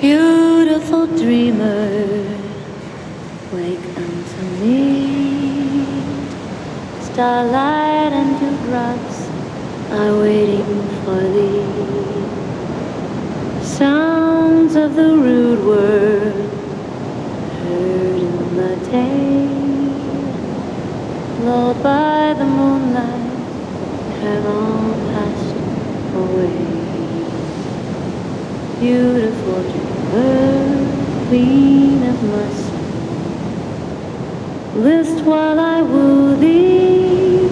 Beautiful dreamer, wake unto me. Starlight and dewdrops are waiting for thee. Sounds of the rude world heard in the day, lulled by the moonlight, have all passed away. Beautiful dreamer, queen of soul, list while I woo thee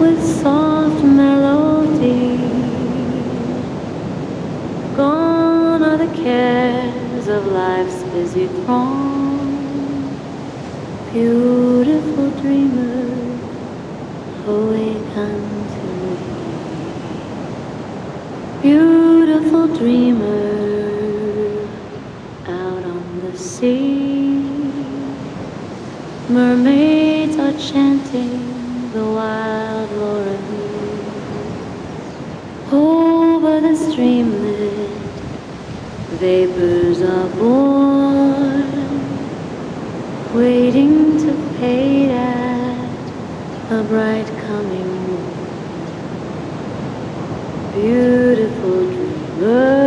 with soft melody. Gone are the cares of life's busy throng. Beautiful dreamer, awake unto me. Beautiful dreamer, sea. Mermaids are chanting the wild Lorelei. Over the streamlet, vapors are born, waiting to fade at a bright coming moon. Beautiful dreamer,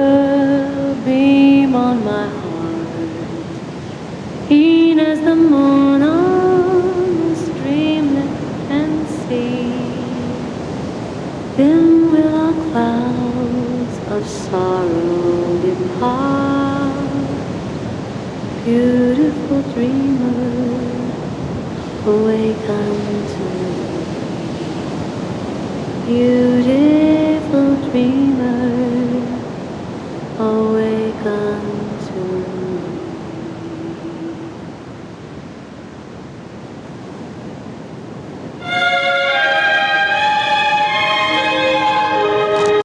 moon on the streamlet and sea. Then will our clouds of sorrow depart. Beautiful dreamer, awake unto me. Beautiful dreamer, me.